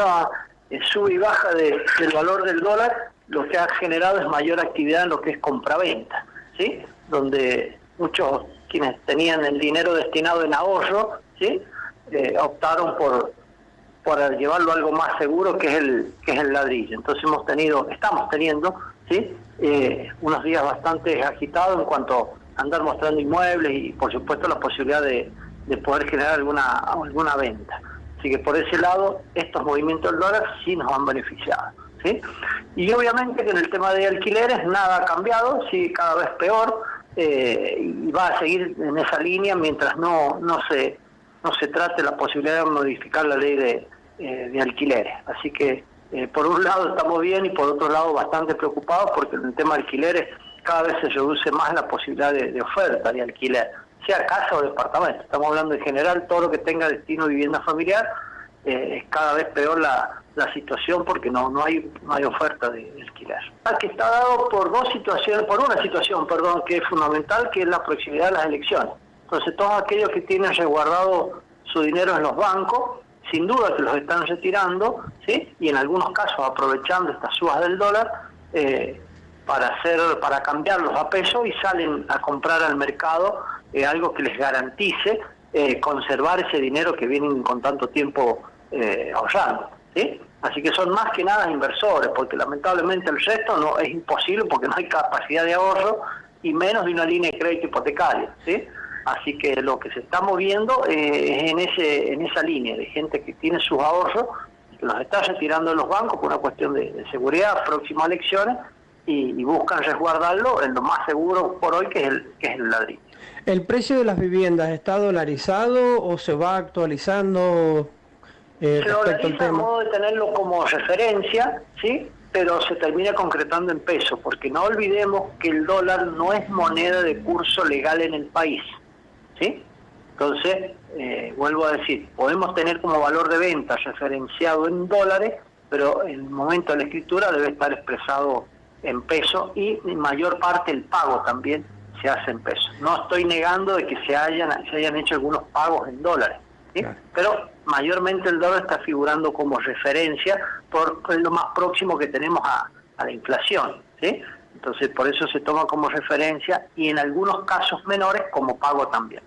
esta sube y baja del valor del dólar lo que ha generado es mayor actividad en lo que es compraventa, ¿sí? Donde muchos quienes tenían el dinero destinado en ahorro, ¿sí? Eh, optaron por, por llevarlo a algo más seguro que es el que es el ladrillo. Entonces hemos tenido, estamos teniendo, ¿sí? Eh, unos días bastante agitados en cuanto a andar mostrando inmuebles y por supuesto la posibilidad de, de poder generar alguna alguna venta. Así que por ese lado estos movimientos del dólar sí nos han beneficiado. ¿sí? Y obviamente que en el tema de alquileres nada ha cambiado, sí cada vez peor eh, y va a seguir en esa línea mientras no no se no se trate la posibilidad de modificar la ley de, eh, de alquileres. Así que eh, por un lado estamos bien y por otro lado bastante preocupados porque en el tema de alquileres cada vez se reduce más la posibilidad de, oferta de alquiler, sea casa o departamento. Estamos hablando en general todo lo que tenga destino vivienda familiar, eh, es cada vez peor la, la situación porque no no hay no hay oferta de, alquiler. Que está dado por dos situaciones, por una situación, perdón, que es fundamental, que es la proximidad de las elecciones. Entonces todos aquellos que tienen resguardado su dinero en los bancos sin duda que los están retirando, ¿sí? y en algunos casos aprovechando estas subas del dólar eh, para hacer para cambiarlos a peso y salen a comprar al mercado eh, algo que les garantice eh, conservar ese dinero que vienen con tanto tiempo ahorrando. ¿sí? Así que son más que nada inversores, porque lamentablemente el resto no es imposible porque no hay capacidad de ahorro y menos de una línea de crédito hipotecaria. ¿sí? Así que lo que se está moviendo eh, es en, ese, en esa línea de gente que tiene sus ahorros, que los está retirando de los bancos por una cuestión de, seguridad, próximas elecciones, y, buscan resguardarlo en lo más seguro por hoy, que es que es el ladrillo. ¿El precio de las viviendas está dolarizado o se va actualizando eh, se dolariza a modo de tenerlo como referencia, ¿sí? pero se termina concretando en peso, porque no olvidemos que el dólar no es moneda de curso legal en el país. ¿sí? Entonces, eh, vuelvo a decir, podemos tener como valor de venta referenciado en dólares, pero en el momento de la escritura debe estar expresado en peso y en mayor parte el pago también se hace en peso. No estoy negando de que se hayan, se hayan hecho algunos pagos en dólares, ¿sí? pero mayormente el dólar está figurando como referencia por lo más próximo que tenemos a, a la inflación. ¿sí? Entonces por eso se toma como referencia y en algunos casos menores como pago también.